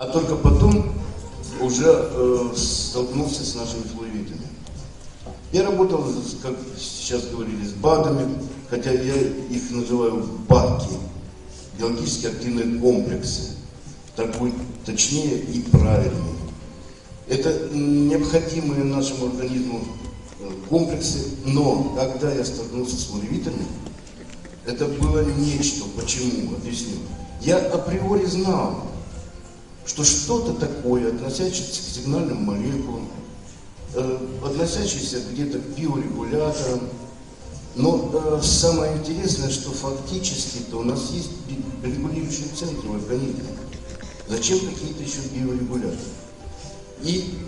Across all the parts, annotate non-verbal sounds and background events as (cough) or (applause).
А только потом уже э, столкнулся с нашими флуоритами. Я работал, как сейчас говорили, с БАДами, хотя я их называю БАКи, биологически активные комплексы. Так будет точнее и правильнее. Это необходимые нашему организму э, комплексы, но когда я столкнулся с флуоритами, это было нечто. Почему? Объясню. Я априори знал, что что-то такое, относящееся к сигнальным молекулам, э, относящееся где-то к биорегуляторам. Но э, самое интересное, что фактически-то у нас есть регулирующие центры в организме. Зачем какие-то еще биорегуляторы? И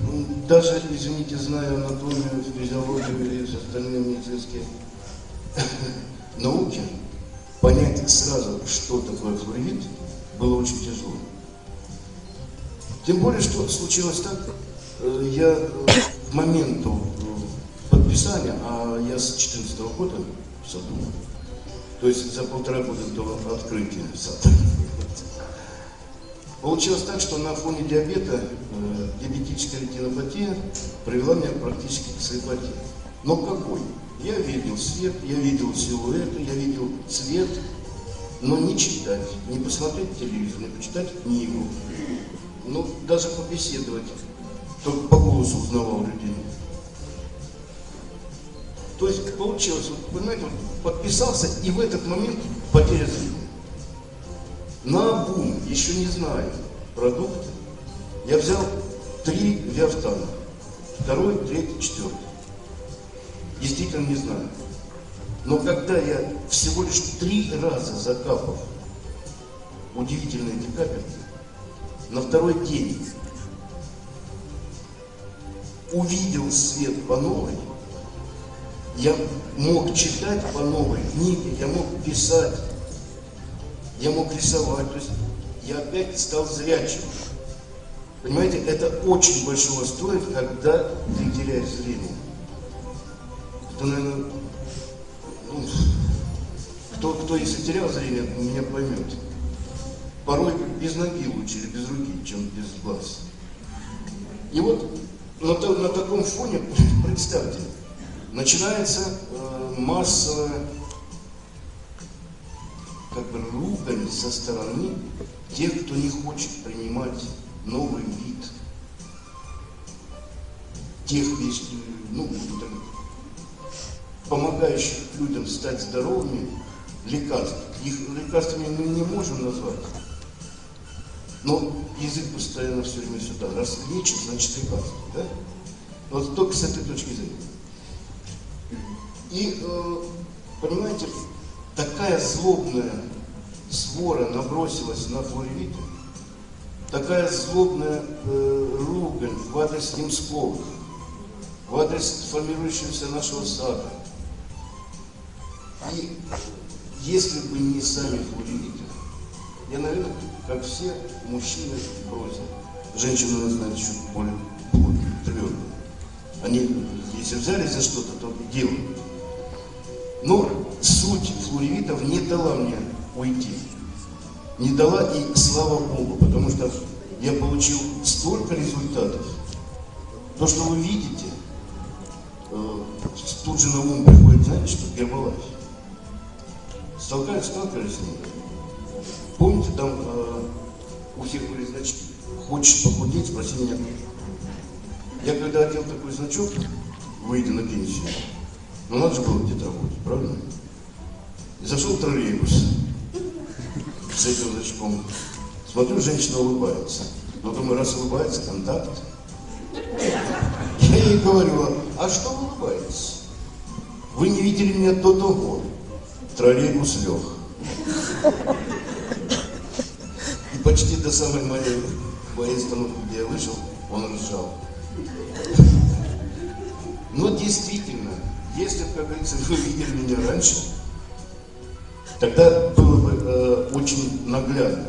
даже, извините, зная анатомию, физиологию и остальные медицинские (laughs) науки, понять сразу, что такое флуорид, было очень тяжело. Тем более, что случилось так, э, я к моменту э, подписания, а я с 2014 года в саду, то есть за полтора года до открытия сада, Получилось так, что на фоне диабета э, диабетическая ретинопатия привела меня практически к слепоте. Но какой? Я видел свет, я видел силуэты, я видел цвет, но не читать, не посмотреть телевизор, не почитать книгу, ну, даже побеседовать, только по голосу узнавал людей. То есть получилось, вот, понимаете, вот, подписался, и в этот момент потеря зрения. На обум, еще не знаю продукты, я взял три виафтана, второй, третий, четвертый. Действительно не знаю. Но когда я всего лишь три раза закапав удивительные эти капельки, на второй день увидел свет по новой, я мог читать по новой книге, я мог писать, я мог рисовать, то есть я опять стал зрячим. Понимаете, это очень большого стоит, когда ты теряешь зрение. Это, наверное, ну, кто, кто если терял зрение, меня поймет порой без ноги лучше или без руки, чем без глаз. И вот на, на таком фоне, (laughs) представьте, начинается э, массовая как бы ругань со стороны тех, кто не хочет принимать новый вид, тех, ну, помогающих людям стать здоровыми лекарств. Их лекарствами мы не можем назвать. Но язык постоянно все время сюда. Раз лечит, значит лекарство. Да? Вот только с этой точки зрения. И, э, понимаете, такая злобная свора набросилась на флоревиты, такая злобная э, ругань в адрес Немского, в адрес формирующегося нашего сада. И если бы не сами флоревиты, я, наверное, как все, мужчины бросят. Женщины наверное, чуть более твердые. Они, если взялись за что-то, то делают. Но суть флуоревитов не дала мне уйти. Не дала и слава Богу, потому что я получил столько результатов. То, что вы видите, э, тут же на ум приходит, знаете, что Гербалайф. Столкались, сталкивались с ним. Помните, там э, у всех были значки. Хочешь похудеть, спроси меня. Я когда одел такой значок, выйдя на пенсию, ну надо же было где-то работать, правильно? И зашел в троллейбус с этим значком. Смотрю, женщина улыбается. Но думаю, раз улыбается, контакт. Я ей говорю, а что вы улыбаетесь? Вы не видели меня до того. Троллейбус лег почти до самой моей, моей остановки, где я вышел, он ржал. Но действительно, если, как говорится, вы видели меня раньше, тогда было бы э, очень наглядно.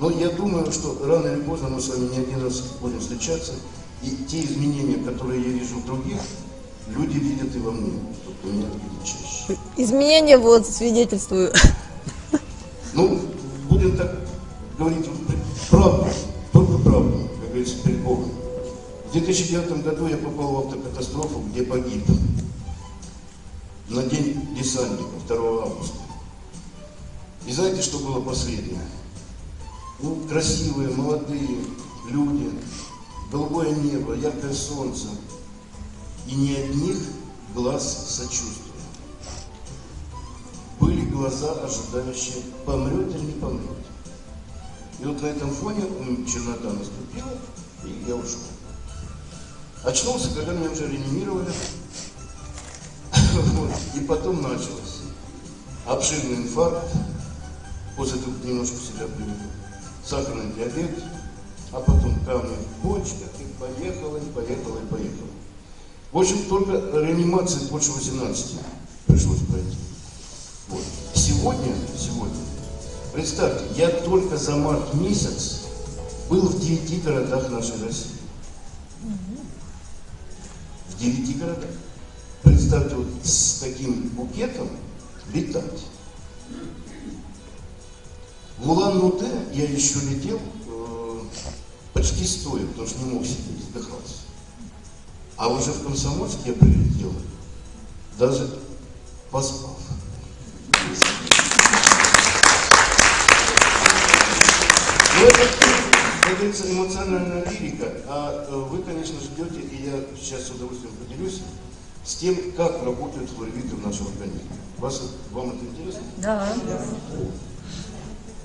Но я думаю, что рано или поздно мы с вами не один раз будем встречаться, и те изменения, которые я вижу в других, люди видят и во мне, только меня видят чаще. Изменения вот свидетельствую. Ну, будем так говорить 2009 году я попал в автокатастрофу, где погиб на день десантника, 2 августа. И знаете, что было последнее? Ну, красивые, молодые люди, голубое небо, яркое солнце. И ни одних глаз сочувствия. Были глаза, ожидающие, помрет или не помрет. И вот на этом фоне чернота наступила, и я ушел. Очнулся, когда меня уже реанимировали. И потом началось. Обширный инфаркт, после того, как немножко себя привел. Сахарный диабет, а потом камни в почках, и поехало, и поехало, и поехало. В общем, только реанимации больше 18 пришлось пройти. Вот. Сегодня, сегодня, представьте, я только за март месяц был в девяти городах нашей России. Девяти городах. Представьте, вот с таким букетом летать. В Улан-Удэ я еще летел э, почти стоя, потому что не мог сидеть, вздыхался. А уже в Комсомольск я прилетел, даже поспав. Ну, это, как говорится, эмоциональная лирика, а э, вы, конечно, ждете, и я сейчас с удовольствием поделюсь, с тем, как работают флоревиты в нашем организме. Вас, вам это интересно? Да.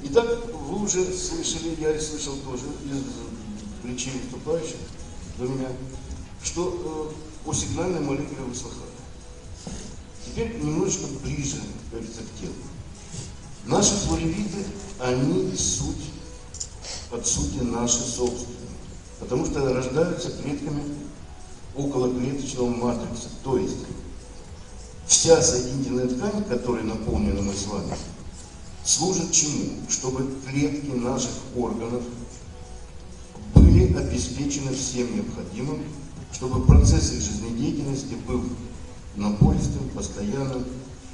Итак, вы уже слышали, я слышал тоже из речей выступающих до меня, что э, о сигнальной молекуле вы слыхали. Теперь немножечко ближе, как говорится, к телу. Наши флоревиты, они суть, от сути наши собственные. Потому что рождаются клетками околоклеточного матрикса. То есть вся соединительная ткань, которой наполнена мы с вами, служит чему? Чтобы клетки наших органов были обеспечены всем необходимым, чтобы процесс их жизнедеятельности был напористым, постоянным,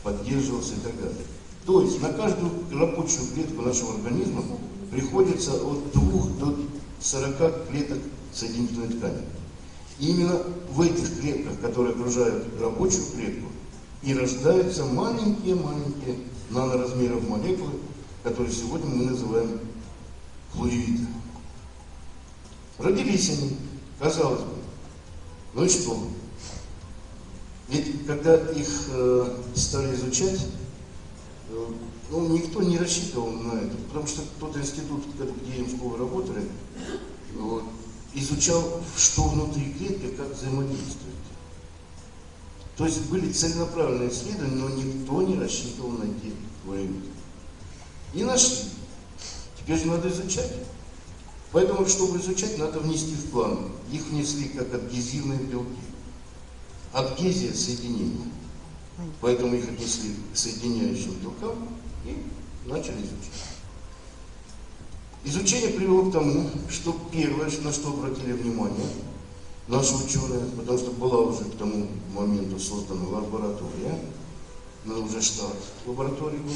поддерживался и так далее. То есть на каждую рабочую клетку нашего организма приходится от 2 до 40 клеток соединительной ткани. И именно в этих клетках, которые окружают рабочую клетку, и рождаются маленькие-маленькие наноразмеров молекулы, которые сегодня мы называем флуоревиты. Родились они, казалось бы. Ну и что? Ведь когда их э, стали изучать, ну, никто не рассчитывал на это, потому что тот институт, где Ямского работали, вот, изучал, что внутри клетки, как взаимодействует. То есть были целенаправленные исследования, но никто не рассчитывал найти флуорид. И нашли. Теперь же надо изучать. Поэтому, чтобы изучать, надо внести в план. Их внесли как адгезивные белки. Адгезия – соединение. Поэтому их отнесли к соединяющим белкам и начали изучать. Изучение привело к тому, что первое, на что обратили внимание наши ученые, потому что была уже к тому моменту создана лаборатория, но уже штат лаборатории был,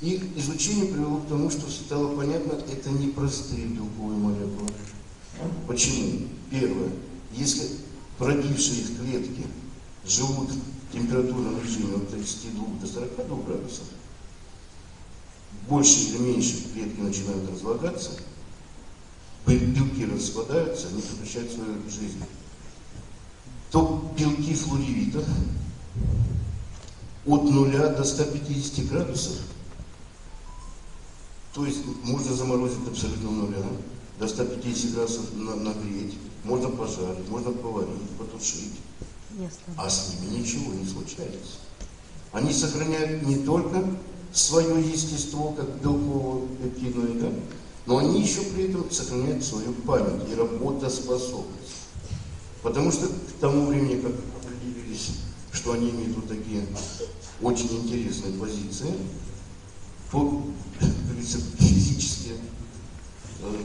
и изучение привело к тому, что стало понятно, это не простые белковые молекулы. Почему? Первое, если пробившие их клетки живут температурном режиме от 32 до 42 градусов, больше или меньше клетки начинают разлагаться, белки распадаются, они прекращают свою жизнь, то белки флоревитов от 0 до 150 градусов, то есть можно заморозить абсолютно нуля, до 150 градусов нагреть, можно пожарить, можно поварить, потушить, а с ними ничего не случается. Они сохраняют не только свое естество, как белково-пептидное, да? но они еще при этом сохраняют свою память и работоспособность. Потому что к тому времени, как определились, что они имеют вот такие очень интересные позиции, по, как говорится, физически э,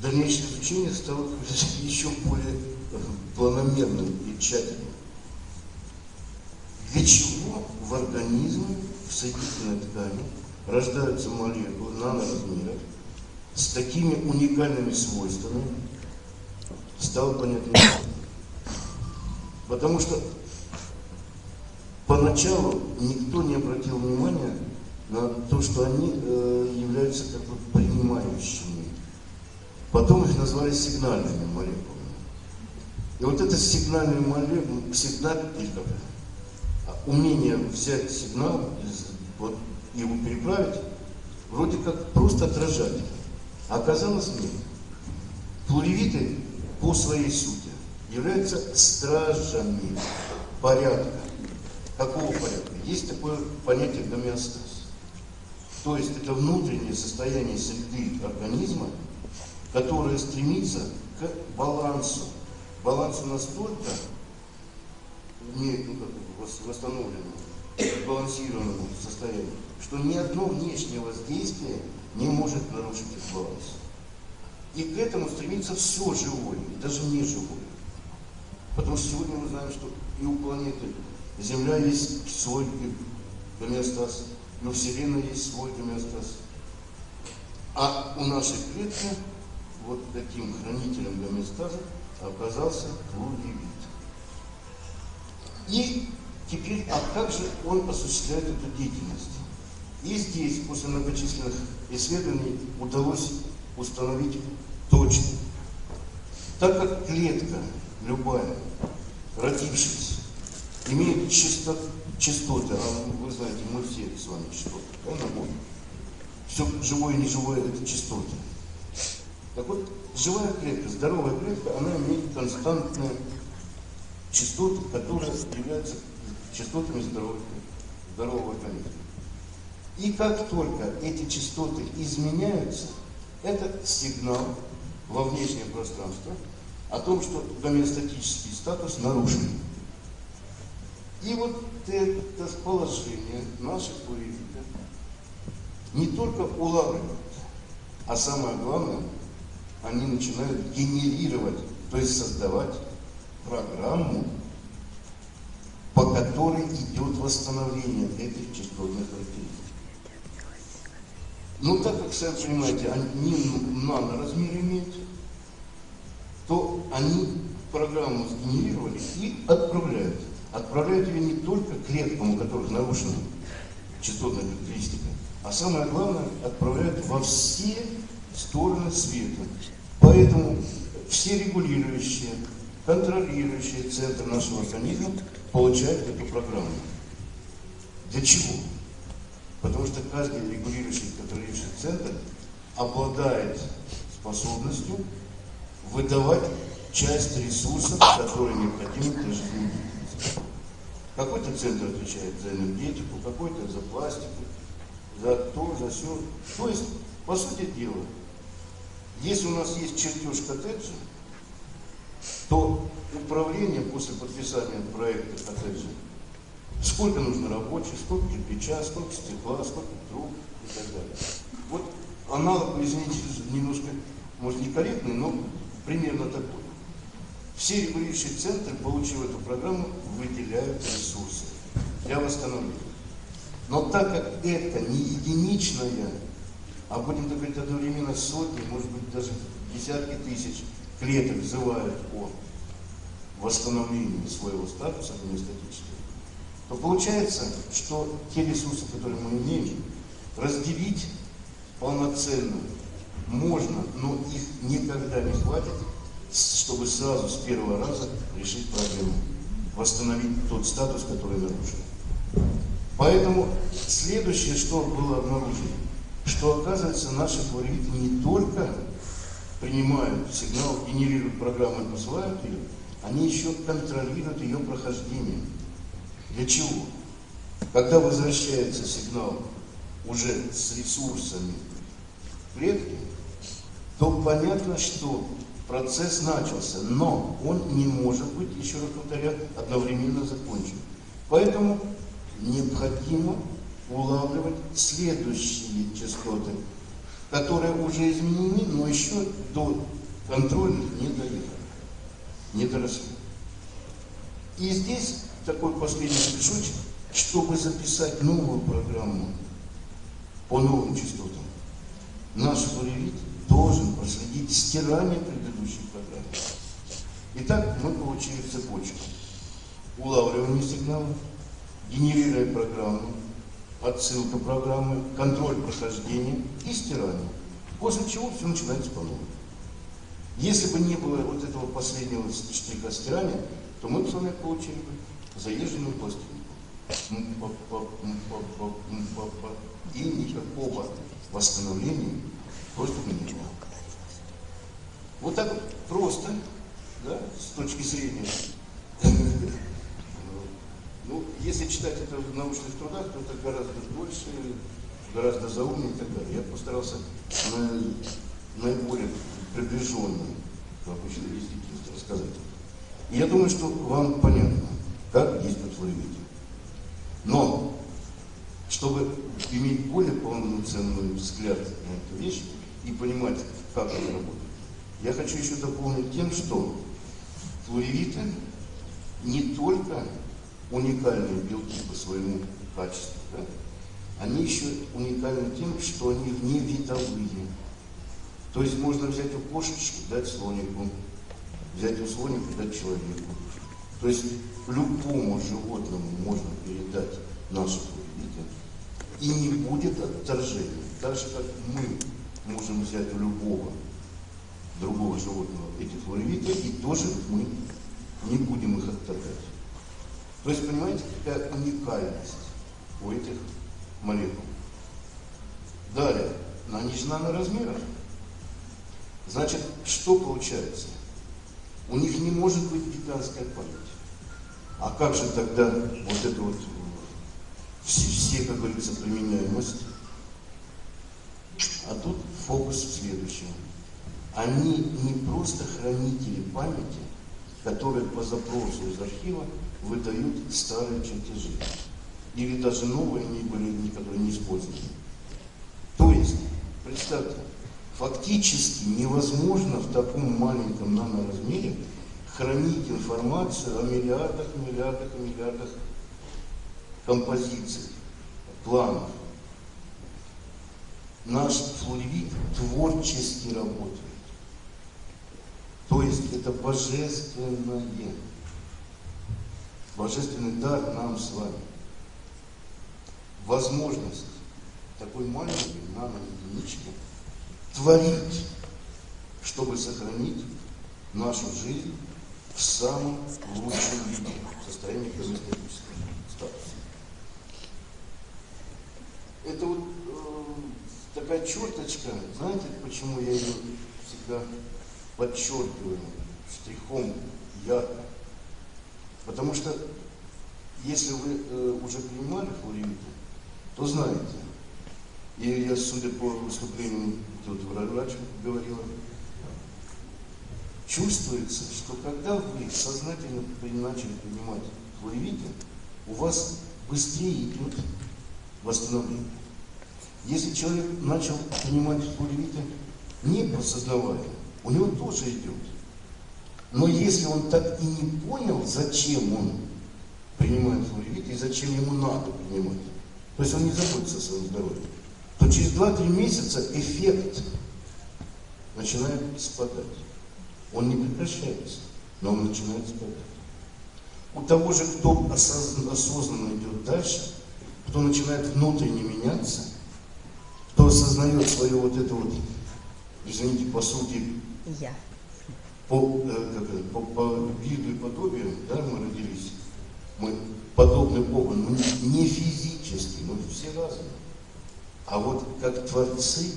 дальнейшее изучение стало (laughs) еще более планомерным и тщательным. Для чего в организме в соединительной ткани рождаются молекулы наноразмеров с такими уникальными свойствами, стало понятно. Потому что поначалу никто не обратил внимания на то, что они э, являются как бы принимающими. Потом их назвали сигнальными молекулами. И вот это сигнальные молекулы, сигнал, умение взять сигнал, вот, его переправить, вроде как просто отражать. А оказалось нет. Плуревиты по своей сути являются стражами порядка. Какого порядка? Есть такое понятие гомеостаз. То есть это внутреннее состояние среды организма, которое стремится к балансу. Балансу настолько не ну, как, восстановленному, сбалансированному состоянию, что ни одно внешнее воздействие не может нарушить этот баланс. И к этому стремится все живое, даже не живое. Потому что сегодня мы знаем, что и у планеты Земля есть свой гомеостаз, и у Вселенной есть свой гомеостаз. А у нашей клетки вот таким хранителем гомеостаза оказался плуревит. И теперь, а как же он осуществляет эту деятельность? И здесь, после многочисленных исследований, удалось установить точно. Так как клетка любая, родившись, имеет частот, частоты, а вы знаете, мы все с вами частоты, правильно? Все живое и неживое – это частоты. Так вот, живая клетка, здоровая клетка, она имеет константные частоты, которые являются частотами здоровой, здорового организма. И как только эти частоты изменяются, это сигнал во внешнее пространство о том, что гомеостатический статус нарушен. И вот это положение наших плуревитов не только улавливают, а самое главное, они начинают генерировать, то есть создавать программу, по которой идет восстановление этих частотных характеристик. Но так как, сами понимаете, они наноразмер имеют, то они программу сгенерировали и отправляют. Отправляют ее не только клеткам, у которых нарушена частотная характеристика, а самое главное, отправляют во все стороны света. Поэтому все регулирующие, контролирующие центры нашего организма получают эту программу. Для чего? Потому что каждый регулирующий, контролирующий центр обладает способностью выдавать часть ресурсов, которые необходимы для жизни. Какой-то центр отвечает за энергетику, какой-то за пластику, за то, за все. То есть, по сути дела, если у нас есть чертеж коттеджа, то управление после подписания проекта коттеджа, сколько нужно рабочих, сколько кирпича, сколько стекла, сколько труб и так далее. Вот аналог, извините, немножко, может, некорректный, но примерно такой. Все регулирующие центры, получив эту программу, выделяют ресурсы для восстановления. Но так как это не единичная а будем говорить одновременно сотни, может быть даже десятки тысяч клеток взывают о восстановлении своего статуса гомеостатического, то получается, что те ресурсы, которые мы имеем, разделить полноценно можно, но их никогда не хватит, чтобы сразу с первого раза решить проблему, восстановить тот статус, который нарушен. Поэтому следующее, что было обнаружено, что оказывается наши флориды не только принимают сигнал, генерируют программу и посылают ее, они еще контролируют ее прохождение. Для чего? Когда возвращается сигнал уже с ресурсами клетки, то понятно, что процесс начался, но он не может быть, еще раз повторяю, одновременно закончен. Поэтому необходимо улавливать следующие частоты, которые уже изменены, но еще до контрольных не доехали, не доросли. И здесь такой последний шажочек, чтобы записать новую программу по новым частотам, наш флоревит должен проследить стирание предыдущей программы. Итак, мы получили цепочку. Улавливание сигнала, генерирование программы, отсылка программы, контроль прохождения и стирание. После чего все начинается по новой. Если бы не было вот этого последнего штриха стирания, то мы бы с вами получили бы заезженную пластинку. И никакого восстановления просто бы не было. Вот так вот просто, да, с точки зрения. Если читать это в научных трудах, то это гораздо больше, гораздо заумнее и так далее. Я постарался на, наиболее приближенный к обычной действительности рассказать. И я думаю, что вам понятно, как действует флоревития. Но, чтобы иметь более полноценный взгляд на эту вещь и понимать, как она работает, я хочу еще дополнить тем, что флоревиты не только уникальные белки по своему качеству, да? они еще уникальны тем, что они вне видовые. То есть можно взять у кошечки, дать слонику, взять у слоника, дать человеку. То есть любому животному можно передать нашу флоревиты, и не будет отторжения. Так же, как мы можем взять у любого другого животного эти флоревиты, и тоже мы не будем их отторгать. То есть, понимаете, какая уникальность у этих молекул. Далее, они же наноразмерах. Значит, что получается? У них не может быть гигантская память. А как же тогда вот это вот все, все как говорится, применяемость? А тут фокус в следующем. Они не просто хранители памяти, которые по запросу из архива выдают старые чертежи. Или даже новые, они были, некоторые не использованы. То есть, представьте, фактически невозможно в таком маленьком наноразмере хранить информацию о миллиардах, миллиардах и миллиардах композиций, планов. Наш флоревит творчески работает. То есть это божественное, божественный дар нам с вами. Возможность такой маленькой нано-единички творить, чтобы сохранить нашу жизнь в самом лучшем виде, в состоянии гомеостатического статуса. Это вот э, такая черточка, знаете, почему я ее всегда подчеркиваю штрихом ярко. Потому что если вы э, уже принимали флоревиты, то знаете, и я, судя по выступлению, тут врач говорила, чувствуется, что когда вы сознательно начали принимать флоревиты, у вас быстрее идет восстановление. Если человек начал принимать флоревиты не подсознавая, у него тоже идет. Но если он так и не понял, зачем он принимает флоревит и зачем ему надо принимать, то есть он не заботится о своем здоровье, то через 2-3 месяца эффект начинает спадать. Он не прекращается, но он начинает спадать. У того же, кто осознанно идет дальше, кто начинает внутренне меняться, кто осознает свое вот это вот, извините, по сути, я. По, э, как, по, по виду и подобию, да, мы родились, мы подобны Богу, но не, физически, мы все разные. А вот как творцы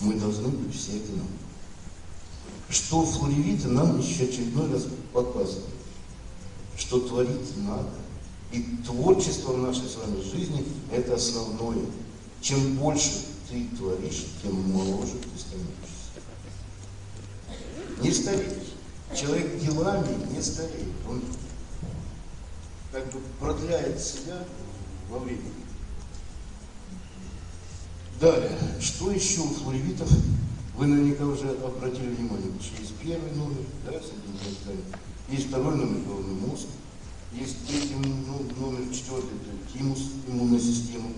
мы должны быть все одинаковы. Что флоревиты нам еще очередной раз показывают, что творить надо. И творчество в нашей с вами жизни – это основное. Чем больше ты творишь, тем моложе ты становишься не стареешь. Человек делами не стареет. Он как бы продляет себя во времени. Далее, что еще у флоревитов? Вы наверняка уже обратили внимание, что есть первый номер, да, есть второй номер, головной мозг, есть третий ну, номер, четвертый, это тимус, иммунная система,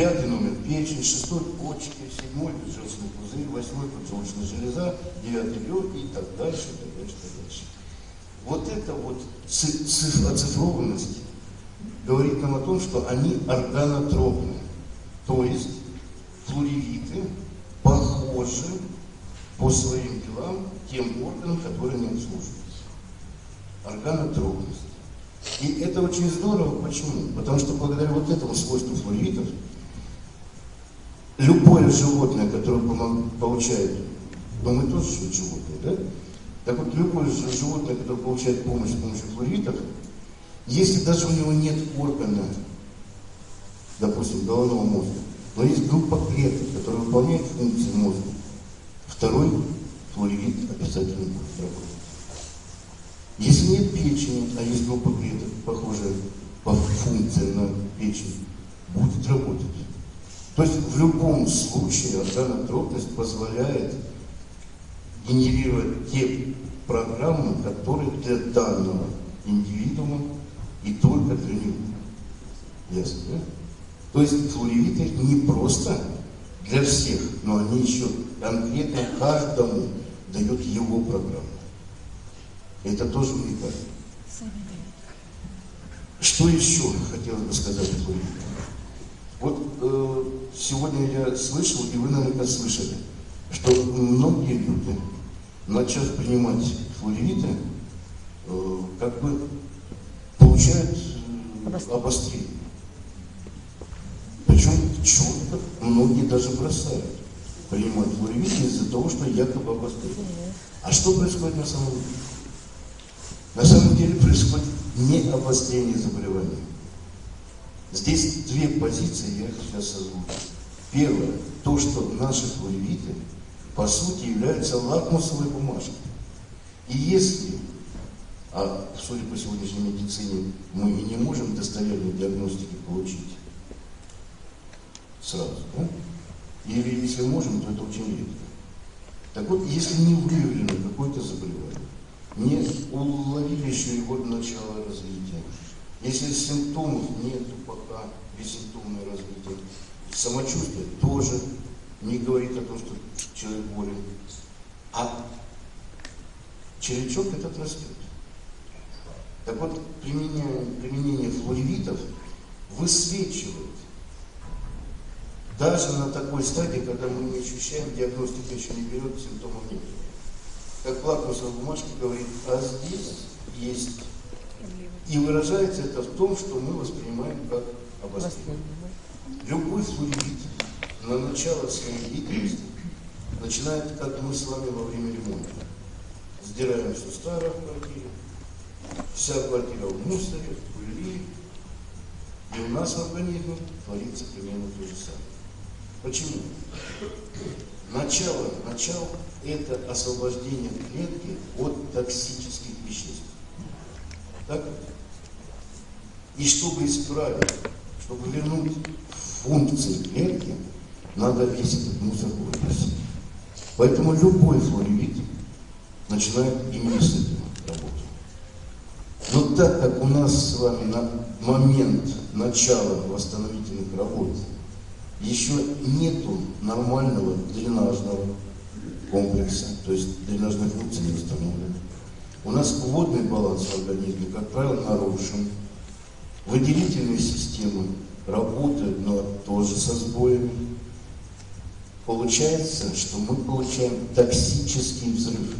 Пятый номер печень, шестой почки, седьмой желчный пузырь, восьмой поджелудочная железа, девятый легкий и так дальше, и так дальше, и так дальше. Вот эта вот оцифрованность говорит нам о том, что они органотропны. То есть флоревиты похожи по своим делам тем органам, которые они обслуживают. Органотропность. И это очень здорово. Почему? Потому что благодаря вот этому свойству флоревитов любое животное, которое получает, но мы тоже животные, да? Так вот, любое животное, которое получает помощь с помощью флоревитов, если даже у него нет органа, допустим, головного мозга, но есть группа клеток, которая выполняет функции мозга, второй флоревит обязательно будет работать. Если нет печени, а есть группа клеток, похожая по функции на печень, будет работать. То есть в любом случае органотропность позволяет генерировать те программы, которые для данного индивидуума и только для него. Ясно, да? То есть флоревиты не просто для всех, но они еще конкретно каждому дают его программу. Это тоже уникально. Что еще хотелось бы сказать о флоревитах? Вот э, сегодня я слышал, и вы наверняка слышали, что многие люди, начав принимать флоревиты, э, как бы получают э, обострение. Причем четко многие даже бросают принимать флоревиты из-за того, что якобы обострение. А что происходит на самом деле? На самом деле происходит не обострение заболевания. Здесь две позиции, я их сейчас озвучу. Первое, то, что наши флоревиты, по сути, являются лакмусовой бумажкой. И если, а судя по сегодняшней медицине, мы и не можем достоверной диагностики получить сразу, да? Или если можем, то это очень редко. Так вот, если не выявлено какое-то заболевание, не уловили еще его начало развития, если симптомов нет пока, бессимптомное развитие, самочувствие тоже не говорит о том, что человек болен. А червячок этот растет. Так вот, применение, применение флоревитов высвечивает даже на такой стадии, когда мы не ощущаем, диагностика еще не берет, симптомов нет. Как лакмусовая бумажка говорит, а здесь есть и выражается это в том, что мы воспринимаем как обострение. Любой флуорид на начало своей деятельности начинает, как мы с вами во время ремонта. Сдираем все старое в квартире, вся квартира в мусоре, в пыли, и у нас в организме творится примерно то же самое. Почему? Начало, начало – это освобождение клетки от токсических веществ. Так? И чтобы исправить, чтобы вернуть функции клетки, надо весь этот мусор выбросить. Поэтому любой флоревит начинает именно с этого работать. Но так как у нас с вами на момент начала восстановительных работ еще нету нормального дренажного комплекса, то есть дренажные функции не восстановлены. У нас водный баланс в организме, как правило, нарушен. Выделительные системы работают, но тоже со сбоями. Получается, что мы получаем токсический взрыв.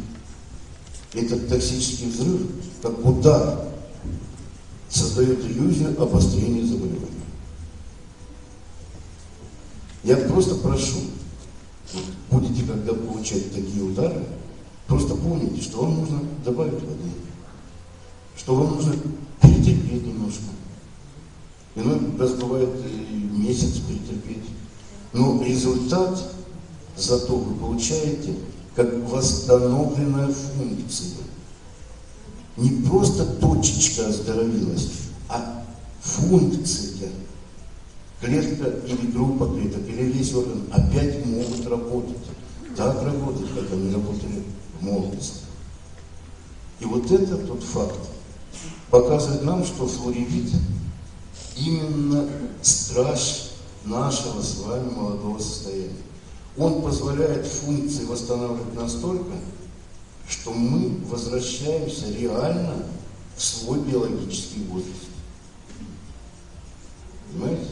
Этот токсический взрыв, как удар, создает иллюзию обострения заболевания. Я просто прошу, будете когда получать такие удары, просто помните, что вам нужно добавить воды, что вам нужно перетерпеть немножко. Иной раз бывает месяц перетерпеть. Но результат зато вы получаете как восстановленная функция. Не просто точечка оздоровилась, а функция. Клетка или группа клеток, или весь орган опять могут работать. Так работать, как они работали в молодости. И вот это тот факт показывает нам, что флоревит именно страж нашего с вами молодого состояния. Он позволяет функции восстанавливать настолько, что мы возвращаемся реально в свой биологический возраст. Понимаете?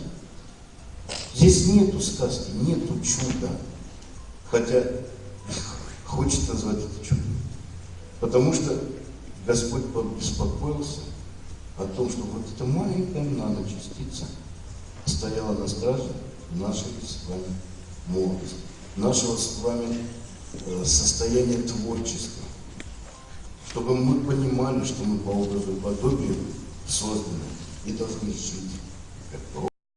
Здесь нету сказки, нету чуда. Хотя хочется назвать это чудом. Потому что Господь побеспокоился о том, что вот эта маленькая наночастица стояла на страже нашей с вами молодости, нашего с вами э, состояния творчества. Чтобы мы понимали, что мы по образу и подобию созданы и должны жить как